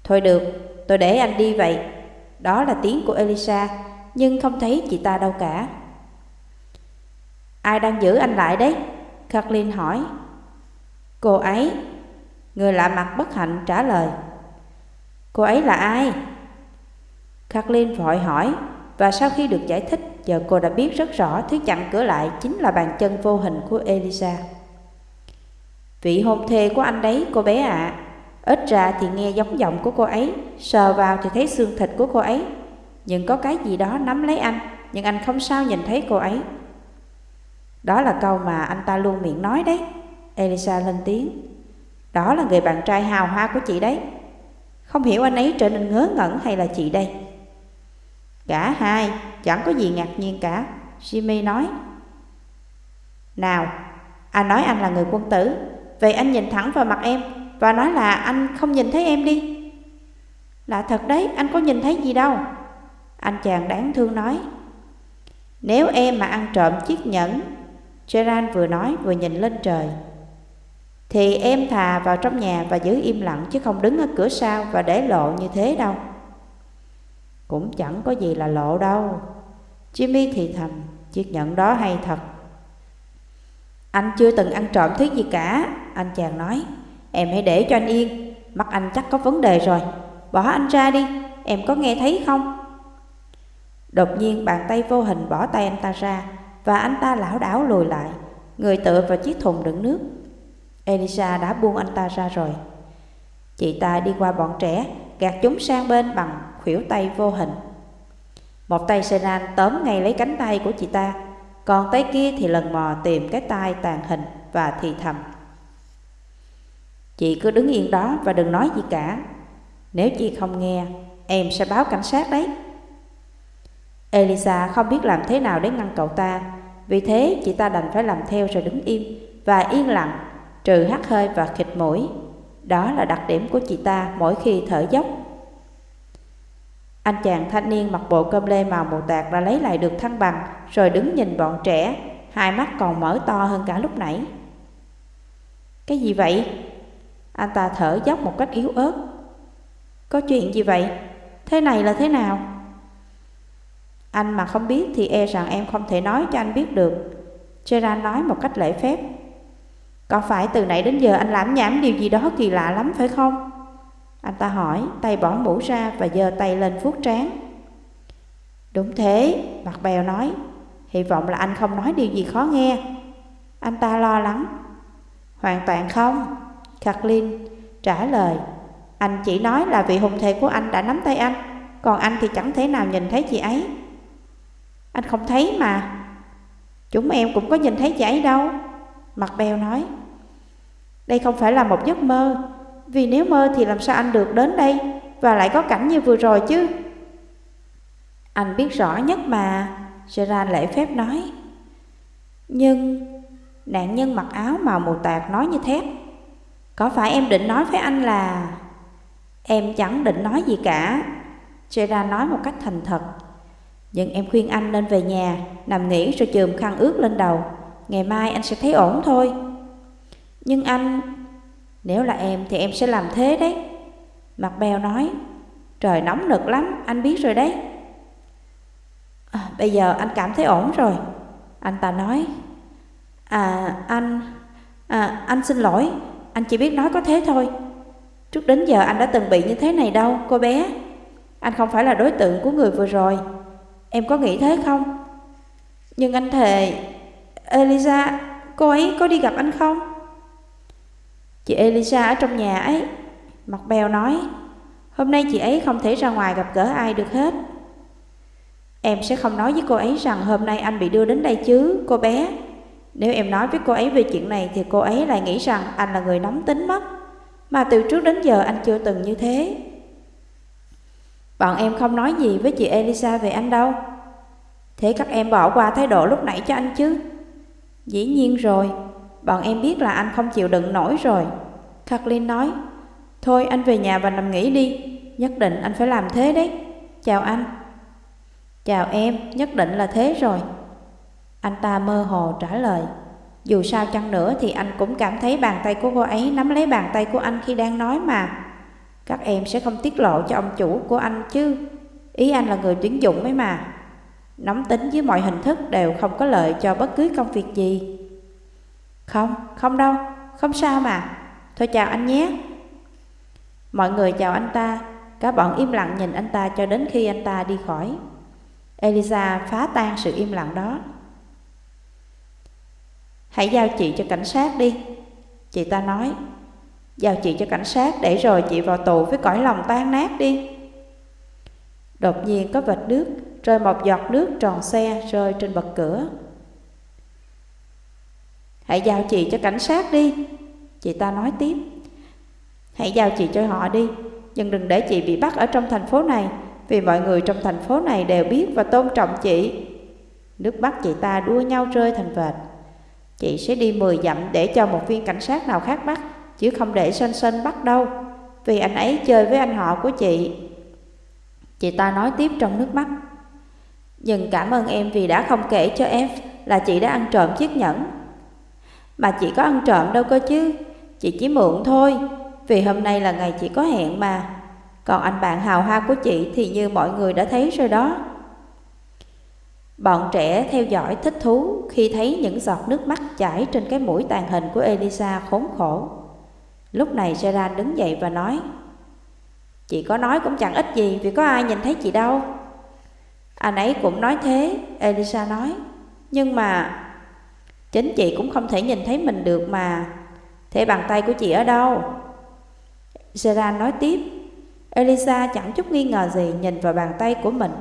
Thôi được, tôi để anh đi vậy. Đó là tiếng của Elisa, nhưng không thấy chị ta đâu cả. Ai đang giữ anh lại đấy? Kathleen hỏi. Cô ấy Người lạ mặt bất hạnh trả lời Cô ấy là ai? Kathleen vội hỏi Và sau khi được giải thích Giờ cô đã biết rất rõ Thứ chặn cửa lại chính là bàn chân vô hình của Elisa Vị hôn thê của anh đấy cô bé ạ à. Ít ra thì nghe giống giọng của cô ấy, Sờ vào thì thấy xương thịt của cô ấy. Nhưng có cái gì đó nắm lấy anh, Nhưng anh không sao nhìn thấy cô ấy. Đó là câu mà anh ta luôn miệng nói đấy, Elisa lên tiếng. Đó là người bạn trai hào hoa của chị đấy. Không hiểu anh ấy trở nên ngớ ngẩn hay là chị đây. Cả hai, chẳng có gì ngạc nhiên cả, Jimmy nói. Nào, Anh nói anh là người quân tử, Vậy anh nhìn thẳng vào mặt em. Và nói là, anh không nhìn thấy em đi. Là thật đấy, anh có nhìn thấy gì đâu. Anh chàng đáng thương nói, Nếu em mà ăn trộm chiếc nhẫn, Gerard vừa nói vừa nhìn lên trời, Thì em thà vào trong nhà và giữ im lặng Chứ không đứng ở cửa sau và để lộ như thế đâu. Cũng chẳng có gì là lộ đâu. Jimmy thì thầm, Chiếc nhẫn đó hay thật. Anh chưa từng ăn trộm thứ gì cả, Anh chàng nói. Em hãy để cho anh yên. Mắt anh chắc có vấn đề rồi. Bỏ anh ra đi. Em có nghe thấy không? Đột nhiên bàn tay vô hình bỏ tay anh ta ra Và anh ta lảo đảo lùi lại. Người tựa vào chiếc thùng đựng nước. Elisa đã buông anh ta ra rồi. Chị ta đi qua bọn trẻ, Gạt chúng sang bên bằng khuỷu tay vô hình. Một tay Senan tóm ngay lấy cánh tay của chị ta, Còn tay kia thì lần mò tìm cái tay tàn hình và thì thầm. Chị cứ đứng yên đó và đừng nói gì cả. Nếu chị không nghe, Em sẽ báo cảnh sát đấy. Elisa không biết làm thế nào để ngăn cậu ta. Vì thế, chị ta đành phải làm theo rồi đứng im Và yên lặng, Trừ hắt hơi và khịt mũi. Đó là đặc điểm của chị ta mỗi khi thở dốc. Anh chàng thanh niên mặc bộ cơm lê màu mù tạc đã lấy lại được thăng bằng, Rồi đứng nhìn bọn trẻ, Hai mắt còn mở to hơn cả lúc nãy. Cái gì vậy? Anh ta thở dốc một cách yếu ớt Có chuyện gì vậy? Thế này là thế nào? Anh mà không biết thì e rằng em không thể nói cho anh biết được Gerard nói một cách lễ phép Có phải từ nãy đến giờ anh lãm nhảm điều gì đó kỳ lạ lắm phải không? Anh ta hỏi, tay bỏ mũ ra và giơ tay lên vuốt trán. Đúng thế, mặt bèo nói, hy vọng là anh không nói điều gì khó nghe. Anh ta lo lắng. Hoàn toàn không, Kathleen trả lời. Anh chỉ nói là vị hùng thề của anh đã nắm tay anh, còn anh thì chẳng thể nào nhìn thấy chị ấy. Anh không thấy mà. Chúng em cũng có nhìn thấy chị ấy đâu. Mặt bèo nói. Đây không phải là một giấc mơ, vì nếu mơ thì làm sao anh được đến đây Và lại có cảnh như vừa rồi chứ Anh biết rõ nhất mà Gerard lễ phép nói Nhưng Nạn nhân mặc áo màu mù tạc nói như thép có phải em định nói với anh là Em chẳng định nói gì cả? Gerard nói một cách thành thật. Nhưng em khuyên anh nên về nhà Nằm nghỉ rồi chườm khăn ướt lên đầu. Ngày mai anh sẽ thấy ổn thôi. Nhưng anh nếu là em thì em sẽ làm thế đấy. Mặt bèo nói Trời nóng nực lắm, anh biết rồi đấy. À, Bây giờ anh cảm thấy ổn rồi. Anh ta nói À anh À anh xin lỗi. Anh chỉ biết nói có thế thôi. Trước đến giờ anh đã từng bị như thế này đâu cô bé. Anh không phải là đối tượng của người vừa rồi. Em có nghĩ thế không? Nhưng anh thề Elisa Cô ấy có đi gặp anh không? Chị Elisa ở trong nhà ấy Mặt bèo nói Hôm nay chị ấy không thể ra ngoài gặp gỡ ai được hết. Em sẽ không nói với cô ấy rằng hôm nay anh bị đưa đến đây chứ, cô bé. Nếu em nói với cô ấy về chuyện này thì cô ấy lại nghĩ rằng anh là người nóng tính mất. Mà từ trước đến giờ anh chưa từng như thế. Bọn em không nói gì với chị Elisa về anh đâu. Thế các em bỏ qua thái độ lúc nãy cho anh chứ? Dĩ nhiên rồi. Bọn em biết là anh không chịu đựng nổi rồi. Kathleen nói Thôi anh về nhà và nằm nghỉ đi. Nhất định anh phải làm thế đấy. Chào anh. Chào em, nhất định là thế rồi. Anh ta mơ hồ trả lời. Dù sao chăng nữa thì anh cũng cảm thấy bàn tay của cô ấy nắm lấy bàn tay của anh khi đang nói mà. Các em sẽ không tiết lộ cho ông chủ của anh chứ. Ý anh là người tuyển dụng ấy mà. Nóng tính với mọi hình thức đều không có lợi cho bất cứ công việc gì. Không, không đâu, không sao mà. Thôi chào anh nhé. Mọi người chào anh ta. Cả bọn im lặng nhìn anh ta cho đến khi anh ta đi khỏi. Elisa phá tan sự im lặng đó. Hãy giao chị cho cảnh sát đi. Chị ta nói, Giao chị cho cảnh sát để rồi chị vào tù với cõi lòng tan nát đi. Đột nhiên có vệt nước, Rơi một giọt nước tròn xe rơi trên bậc cửa. Hãy giao chị cho cảnh sát đi. Chị ta nói tiếp, Hãy giao chị cho họ đi, Nhưng đừng để chị bị bắt ở trong thành phố này, Vì mọi người trong thành phố này đều biết và tôn trọng chị. Nước mắt chị ta đua nhau rơi thành vệt. Chị sẽ đi 10 dặm để cho một viên cảnh sát nào khác bắt, Chứ không để Sơn Sơn bắt đâu. Vì anh ấy chơi với anh họ của chị. Chị ta nói tiếp trong nước mắt. Nhưng cảm ơn em vì đã không kể cho em Là chị đã ăn trộm chiếc nhẫn. Mà chị có ăn trộm đâu cơ chứ, Chị chỉ mượn thôi, Vì hôm nay là ngày chị có hẹn mà. Còn anh bạn hào hoa của chị Thì như mọi người đã thấy rồi đó. Bọn trẻ theo dõi thích thú khi thấy những giọt nước mắt chảy trên cái mũi tàn hình của Elisa khốn khổ. Lúc này Gerard đứng dậy và nói Chị có nói cũng chẳng ích gì vì có ai nhìn thấy chị đâu. Anh ấy cũng nói thế, Elisa nói. Nhưng mà chính chị cũng không thể nhìn thấy mình được mà. Thế bàn tay của chị ở đâu? Gerard nói tiếp. Elisa chẳng chút nghi ngờ gì nhìn vào bàn tay của mình,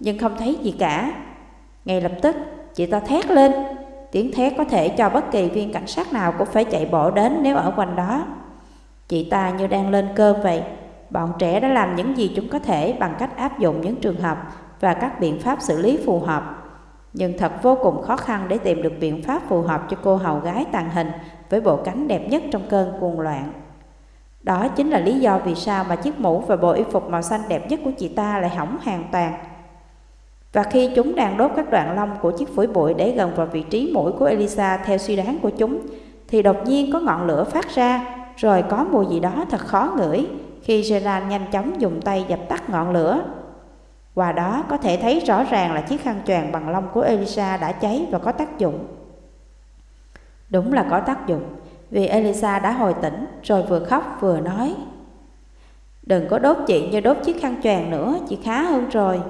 nhưng không thấy gì cả. Ngay lập tức, chị ta thét lên. Tiếng thét có thể cho bất kỳ viên cảnh sát nào cũng phải chạy bộ đến nếu ở quanh đó. Chị ta như đang lên cơn vậy. Bọn trẻ đã làm những gì chúng có thể bằng cách áp dụng những trường hợp và các biện pháp xử lý phù hợp. Nhưng thật vô cùng khó khăn để tìm được biện pháp phù hợp cho cô hầu gái tàn hình với bộ cánh đẹp nhất trong cơn cuồng loạn. Đó chính là lý do vì sao mà chiếc mũ và bộ y phục màu xanh đẹp nhất của chị ta lại hỏng hoàn toàn. Và khi chúng đang đốt các đoạn lông của chiếc phổi bụi để gần vào vị trí mũi của Elisa theo suy đoán của chúng, thì đột nhiên có ngọn lửa phát ra, rồi có mùi gì đó thật khó ngửi khi Gerard nhanh chóng dùng tay dập tắt ngọn lửa. Qua đó có thể thấy rõ ràng là chiếc khăn choàng bằng lông của Elisa đã cháy và có tác dụng. Đúng là có tác dụng, vì Elisa đã hồi tỉnh rồi vừa khóc vừa nói. Đừng có đốt chị như đốt chiếc khăn choàng nữa, chị khá hơn rồi.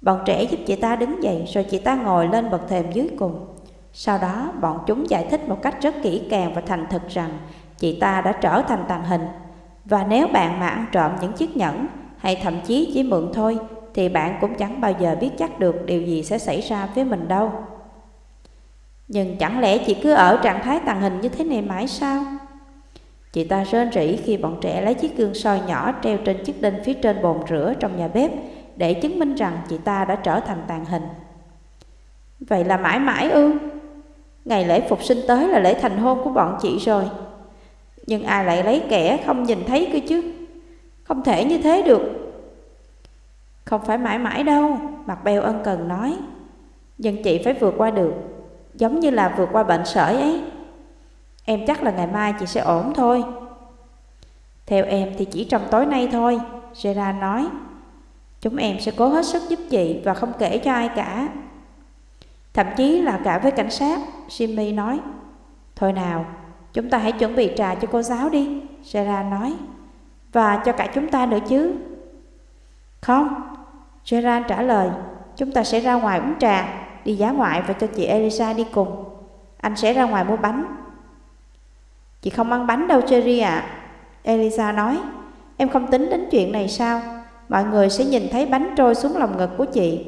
Bọn trẻ giúp chị ta đứng dậy rồi chị ta ngồi lên bậc thềm dưới cùng. Sau đó, bọn chúng giải thích một cách rất kỹ càng và thành thực rằng chị ta đã trở thành tàn hình. Và nếu bạn mà ăn trộm những chiếc nhẫn hay thậm chí chỉ mượn thôi, thì bạn cũng chẳng bao giờ biết chắc được điều gì sẽ xảy ra với mình đâu. Nhưng chẳng lẽ chị cứ ở trạng thái tàn hình như thế này mãi sao? Chị ta rên rỉ khi bọn trẻ lấy chiếc gương soi nhỏ treo trên chiếc đinh phía trên bồn rửa trong nhà bếp để chứng minh rằng chị ta đã trở thành tàn hình. Vậy là mãi mãi ư? Ngày lễ phục sinh tới là lễ thành hôn của bọn chị rồi. Nhưng ai lại lấy kẻ không nhìn thấy cơ chứ? Không thể như thế được. Không phải mãi mãi đâu, Mặt Bèo ân cần nói. Nhưng chị phải vượt qua được, giống như là vượt qua bệnh sởi ấy. Em chắc là ngày mai chị sẽ ổn thôi. Theo em thì chỉ trong tối nay thôi, Gerard nói. Chúng em sẽ cố hết sức giúp chị và không kể cho ai cả. Thậm chí là cả với cảnh sát, Jimmy nói. Thôi nào, chúng ta hãy chuẩn bị trà cho cô giáo đi, Gerard nói. Và cho cả chúng ta nữa chứ. Không, Gerard trả lời, chúng ta sẽ ra ngoài uống trà, đi giá ngoại và cho chị Elisa đi cùng. Anh sẽ ra ngoài mua bánh. Chị không ăn bánh đâu Cherry ạ. À. Elisa nói, em không tính đến chuyện này sao? Mọi người sẽ nhìn thấy bánh trôi xuống lòng ngực của chị.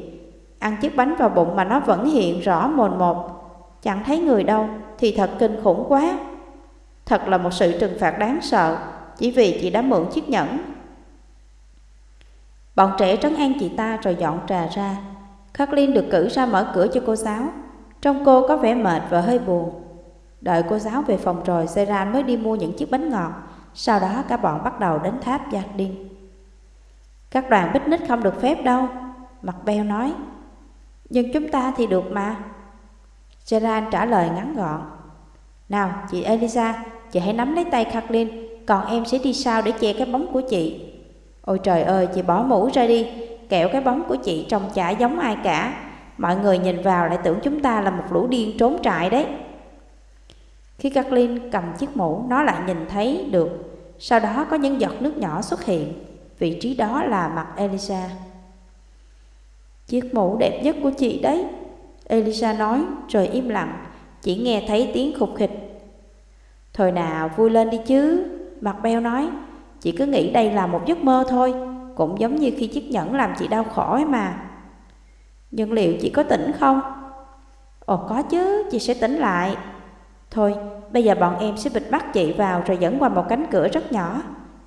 Ăn chiếc bánh vào bụng mà nó vẫn hiện rõ mồn một. Chẳng thấy người đâu thì thật kinh khủng quá. Thật là một sự trừng phạt đáng sợ chỉ vì chị đã mượn chiếc nhẫn. Bọn trẻ trấn an chị ta rồi dọn trà ra. Kathleen được cử ra mở cửa cho cô giáo. Trong cô có vẻ mệt và hơi buồn. Đợi cô giáo về phòng rồi, Seran mới đi mua những chiếc bánh ngọt. Sau đó cả bọn bắt đầu đến tháp Jardin. Các đoàn picnic không được phép đâu. Mặt beo nói. Nhưng chúng ta thì được mà. Gerard trả lời ngắn gọn. Nào, chị Elisa, Chị hãy nắm lấy tay Kathleen. Còn em sẽ đi sau để che cái bóng của chị. Ôi trời ơi, chị bỏ mũ ra đi. Kẹo cái bóng của chị trông chả giống ai cả. Mọi người nhìn vào lại tưởng chúng ta là một lũ điên trốn trại đấy. Khi Kathleen cầm chiếc mũ, Nó lại nhìn thấy được. Sau đó có những giọt nước nhỏ xuất hiện. Vị trí đó là mặt Elisa. Chiếc mũ đẹp nhất của chị đấy Elisa nói rồi im lặng Chỉ nghe thấy tiếng khục khịch. Thôi nào vui lên đi chứ Mặt beo nói. Chị cứ nghĩ đây là một giấc mơ thôi Cũng giống như khi chiếc nhẫn làm chị đau khổ ấy mà. Nhưng liệu chị có tỉnh không? Ồ có chứ, chị sẽ tỉnh lại. Thôi, bây giờ bọn em sẽ bịt bắt chị vào rồi dẫn qua một cánh cửa rất nhỏ.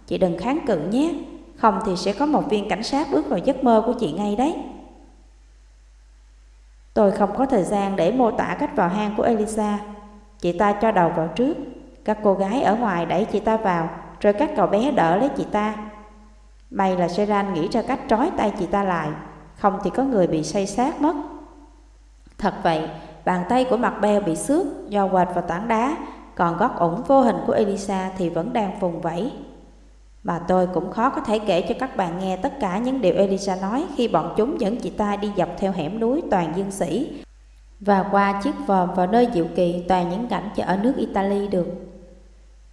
Chị đừng kháng cự nhé. Không thì sẽ có một viên cảnh sát bước vào giấc mơ của chị ngay đấy. Tôi không có thời gian để mô tả cách vào hang của Elisa. Chị ta cho đầu vào trước. Các cô gái ở ngoài đẩy chị ta vào Rồi các cậu bé đỡ lấy chị ta. May là Seran nghĩ ra cách trói tay chị ta lại Không thì có người bị say sát mất. Thật vậy, bàn tay của mặt beo bị xước do quệt vào tảng đá Còn gót ủng vô hình của Elisa thì vẫn đang vùng vẫy. Mà tôi cũng khó có thể kể cho các bạn nghe tất cả những điều Elisa nói Khi bọn chúng dẫn chị ta đi dọc theo hẻm núi toàn dương sĩ Và qua chiếc vòm vào nơi diệu kỳ toàn những cảnh cho ở nước Italy được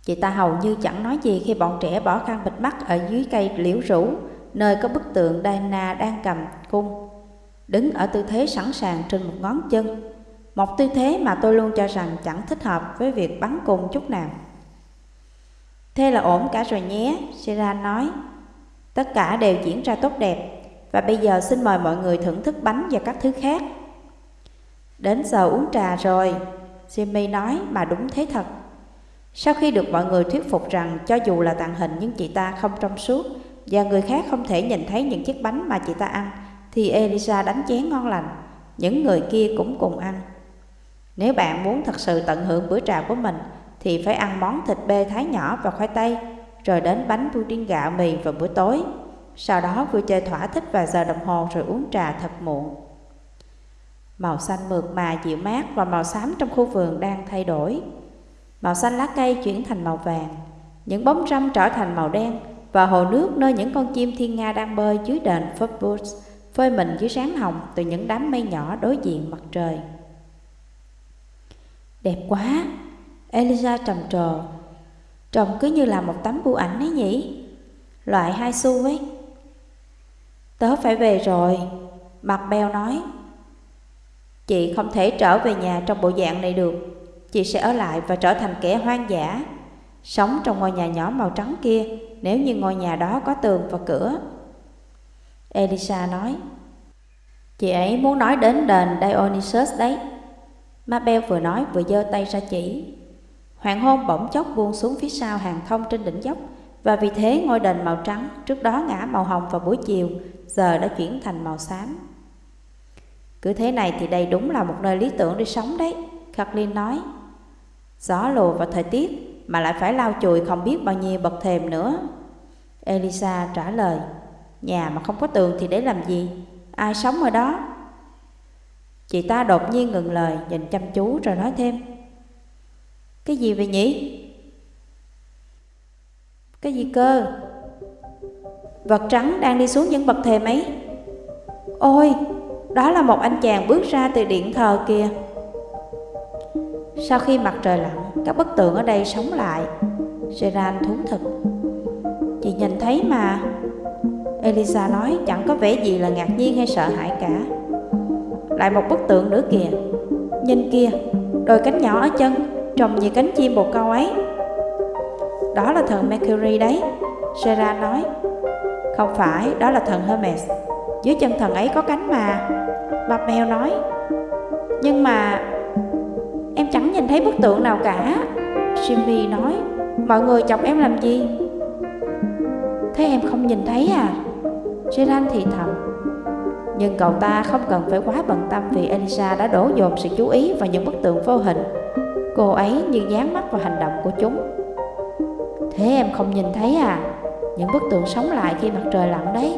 Chị ta hầu như chẳng nói gì khi bọn trẻ bỏ khăn bịt mắt ở dưới cây liễu rủ, nơi có bức tượng Diana đang cầm cung, đứng ở tư thế sẵn sàng trên một ngón chân. Một tư thế mà tôi luôn cho rằng chẳng thích hợp với việc bắn cung chút nào. Thế là ổn cả rồi nhé, Seran nói. Tất cả đều diễn ra tốt đẹp, và bây giờ xin mời mọi người thưởng thức bánh và các thứ khác. Đến giờ uống trà rồi, Jimmy nói mà đúng thế thật. Sau khi được mọi người thuyết phục rằng cho dù là tàn hình nhưng chị ta không trong suốt và người khác không thể nhìn thấy những chiếc bánh mà chị ta ăn, thì Elisa đánh chén ngon lành. Những người kia cũng cùng ăn. Nếu bạn muốn thật sự tận hưởng bữa trà của mình, thì phải ăn món thịt bê thái nhỏ và khoai tây, rồi đến bánh pudding gạo mì vào bữa tối. Sau đó vui chơi thỏa thích vài giờ đồng hồ rồi uống trà thật muộn. Màu xanh mượt mà dịu mát và màu xám trong khu vườn đang thay đổi. Màu xanh lá cây chuyển thành màu vàng, những bóng râm trở thành màu đen và hồ nước nơi những con chim thiên nga đang bơi dưới đền Footboots phơi mình dưới sáng hồng từ những đám mây nhỏ đối diện mặt trời. Đẹp quá, Elisa trầm trồ. Trông cứ như là một tấm bưu ảnh ấy nhỉ? Loại hai xu ấy. Tớ phải về rồi, mặt beo nói. Chị không thể trở về nhà trong bộ dạng này được chị sẽ ở lại và trở thành kẻ hoang dã, sống trong ngôi nhà nhỏ màu trắng kia nếu như ngôi nhà đó có tường và cửa. Elisa nói, chị ấy muốn nói đến đền Dionysus đấy. Mabel vừa nói vừa giơ tay ra chỉ. Hoàng hôn bỗng chốc buông xuống phía sau hàng thông trên đỉnh dốc và vì thế ngôi đền màu trắng trước đó ngã màu hồng vào buổi chiều giờ đã chuyển thành màu xám. Cứ thế này thì đây đúng là một nơi lý tưởng để sống đấy, Kathleen nói. Gió lùa và thời tiết mà lại phải lau chùi không biết bao nhiêu bậc thềm nữa. Elisa trả lời, nhà mà không có tường thì để làm gì? Ai sống ở đó? Chị ta đột nhiên ngừng lời, nhìn chăm chú rồi nói thêm. Cái gì vậy nhỉ? Cái gì cơ? Vật trắng đang đi xuống những bậc thềm ấy. Ôi, đó là một anh chàng bước ra từ điện thờ kìa. Sau khi mặt trời lặn, các bức tượng ở đây sống lại. Gerard thú thực. Chị nhìn thấy mà. Elisa nói chẳng có vẻ gì là ngạc nhiên hay sợ hãi cả. Lại một bức tượng nữa kìa. Nhìn kia, đôi cánh nhỏ ở chân, trông như cánh chim bồ câu ấy. Đó là thần Mercury đấy, Sera nói. Không phải, đó là thần Hermes. Dưới chân thần ấy có cánh mà. Mèo nói. Nhưng mà Em chẳng nhìn thấy bức tượng nào cả Jimmy nói Mọi người chọc em làm gì Thế em không nhìn thấy à Gerard thì thầm Nhưng cậu ta không cần phải quá bận tâm Vì Elisa đã đổ dồn sự chú ý vào những bức tượng vô hình Cô ấy như dán mắt vào hành động của chúng. Thế em không nhìn thấy à? Những bức tượng sống lại khi mặt trời lặn đấy.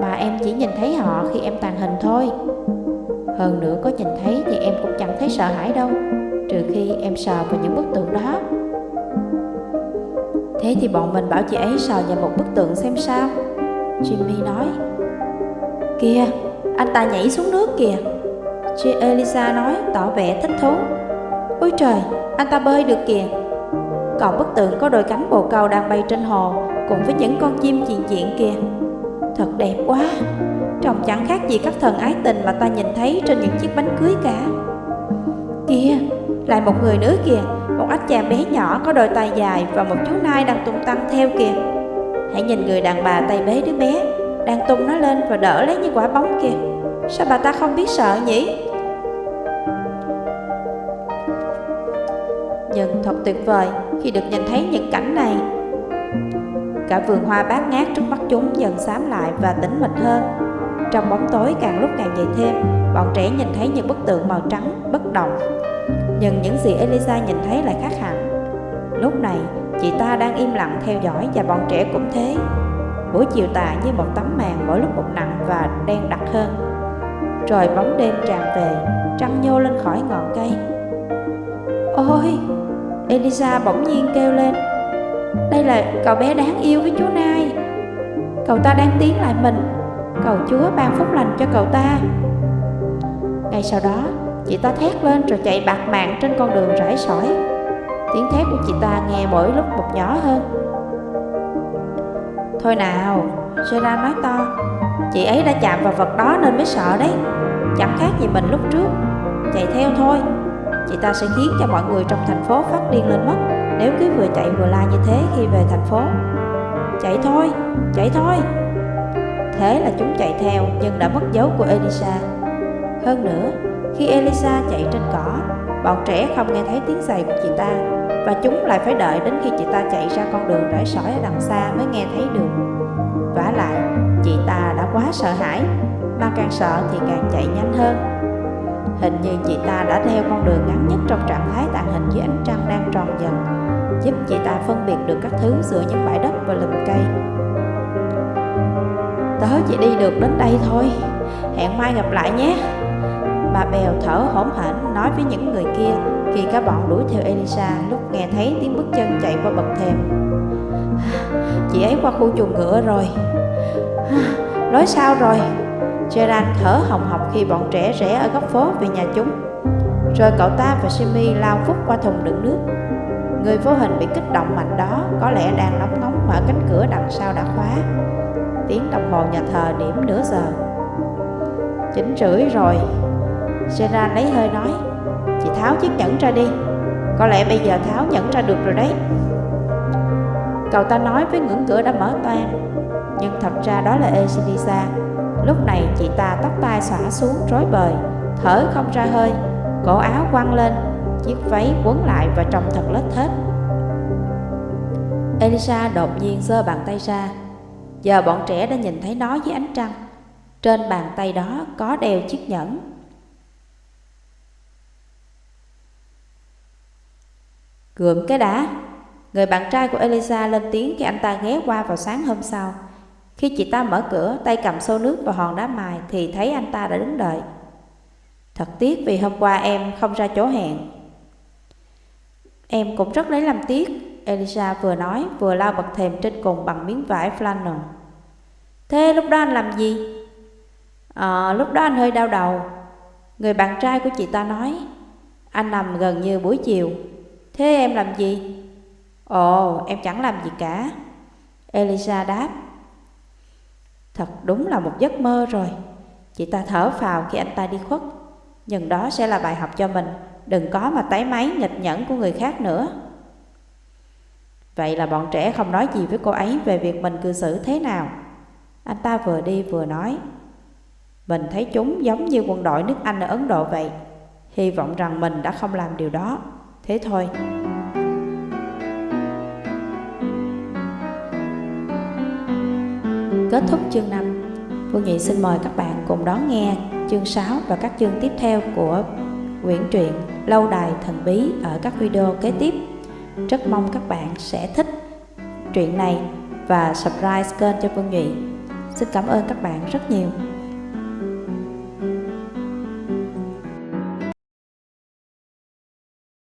Mà em chỉ nhìn thấy họ khi em tàn hình thôi. Hơn nữa có nhìn thấy thì em cũng chẳng thấy sợ hãi đâu Trừ khi em sờ vào những bức tượng đó. Thế thì bọn mình bảo chị ấy sờ vào một bức tượng xem sao? Jimmy nói. Kìa, anh ta nhảy xuống nước kìa. Chị Elisa nói tỏ vẻ thích thú. Ôi trời, anh ta bơi được kìa. Còn bức tượng có đôi cánh bồ câu đang bay trên hồ Cùng với những con chim diện diện kìa. Thật đẹp quá. Trông chẳng khác gì các thần ái tình mà ta nhìn thấy trên những chiếc bánh cưới cả. Kìa, lại một người nữa kìa. Một ách chàng bé nhỏ có đôi tay dài và một chú nai đang tung tăng theo kìa. Hãy nhìn người đàn bà tay bế đứa bé Đang tung nó lên và đỡ lấy như quả bóng kìa. Sao bà ta không biết sợ nhỉ? Nhưng thật tuyệt vời khi được nhìn thấy những cảnh này. Cả vườn hoa bát ngát trước mắt chúng dần xám lại và tĩnh mịch hơn. Trong bóng tối càng lúc càng dày thêm Bọn trẻ nhìn thấy những bức tượng màu trắng, bất động. Nhưng những gì Elisa nhìn thấy lại khác hẳn. Lúc này, chị ta đang im lặng theo dõi và bọn trẻ cũng thế. Buổi chiều tà như một tấm màn mỗi lúc một nặng và đen đặc hơn. Trời bóng đêm tràn về, trăng nhô lên khỏi ngọn cây. Ôi, Elisa bỗng nhiên kêu lên. Đây là cậu bé đáng yêu với chú Nai. Cậu ta đang tiến lại mình. Cầu Chúa ban phúc lành cho cậu ta. Ngay sau đó, chị ta thét lên rồi chạy bạc mạng trên con đường rải sỏi. Tiếng thét của chị ta nghe mỗi lúc một nhỏ hơn. Thôi nào, Gerard nói to Chị ấy đã chạm vào vật đó nên mới sợ đấy. Chẳng khác gì mình lúc trước. Chạy theo thôi. Chị ta sẽ khiến cho mọi người trong thành phố phát điên lên mất. Nếu cứ vừa chạy vừa la như thế khi về thành phố. Chạy thôi, chạy thôi. Thế là chúng chạy theo nhưng đã mất dấu của Elisa. Hơn nữa, khi Elisa chạy trên cỏ Bọn trẻ không nghe thấy tiếng giày của chị ta Và chúng lại phải đợi đến khi chị ta chạy ra con đường rải sỏi ở đằng xa mới nghe thấy được. Vả lại, chị ta đã quá sợ hãi Mà càng sợ thì càng chạy nhanh hơn. Hình như chị ta đã theo con đường ngắn nhất trong trạng thái tàng hình dưới ánh trăng đang tròn dần, Giúp chị ta phân biệt được các thứ giữa những bãi đất và lùm cây. Tớ chỉ đi được đến đây thôi. Hẹn mai gặp lại nhé. Bà Bèo thở hổn hển nói với những người kia Khi cả bọn đuổi theo Elisa lúc nghe thấy tiếng bước chân chạy qua bậc thềm. Chị ấy qua khu chuồng ngựa rồi. Nói sao rồi? Gerard thở hồng hộc khi bọn trẻ rẽ ở góc phố về nhà chúng. Rồi cậu ta và Simi lao phút qua thùng đựng nước. Người vô hình bị kích động mạnh đó có lẽ đang nóng ngóng mở cánh cửa đằng sau đã khóa. Tiếng đồng hồ nhà thờ điểm nửa giờ. Chín rưỡi rồi. Gerard lấy hơi nói, Chị tháo chiếc nhẫn ra đi. Có lẽ bây giờ tháo nhẫn ra được rồi đấy. Cậu ta nói với ngưỡng cửa đã mở toan Nhưng thật ra đó là Elisa Lúc này chị ta tóc tai xõa xuống rối bời, Thở không ra hơi, Cổ áo quăng lên, Chiếc váy quấn lại và trông thật lết thết. Elisa đột nhiên giơ bàn tay ra. Giờ bọn trẻ đã nhìn thấy nó dưới ánh trăng. Trên bàn tay đó có đeo chiếc nhẫn. Gượm cái đã. Người bạn trai của Elisa lên tiếng khi anh ta ghé qua vào sáng hôm sau. Khi chị ta mở cửa, tay cầm xô nước và hòn đá mài Thì thấy anh ta đã đứng đợi. Thật tiếc vì hôm qua em không ra chỗ hẹn. Em cũng rất lấy làm tiếc Elisa vừa nói vừa lau bậc thềm trên cùng bằng miếng vải flannel. Thế lúc đó anh làm gì? À, lúc đó anh hơi đau đầu. Người bạn trai của chị ta nói Anh nằm gần như buổi chiều. Thế em làm gì? Ồ, em chẳng làm gì cả. Elisa đáp Thật đúng là một giấc mơ rồi. Chị ta thở phào khi anh ta đi khuất. Nhưng đó sẽ là bài học cho mình. Đừng có mà tái máy nghịch nhẫn của người khác nữa. Vậy là bọn trẻ không nói gì với cô ấy về việc mình cư xử thế nào. Anh ta vừa đi vừa nói, Mình thấy chúng giống như quân đội nước Anh ở Ấn Độ vậy. Hy vọng rằng mình đã không làm điều đó. Thế thôi. Kết thúc chương 5 Phương Nhị xin mời các bạn cùng đón nghe chương 6 và các chương tiếp theo của quyển truyện Lâu đài thần bí ở các video kế tiếp. Rất mong các bạn sẽ thích truyện này và subscribe kênh cho Phương Nhụy. Xin cảm ơn các bạn rất nhiều.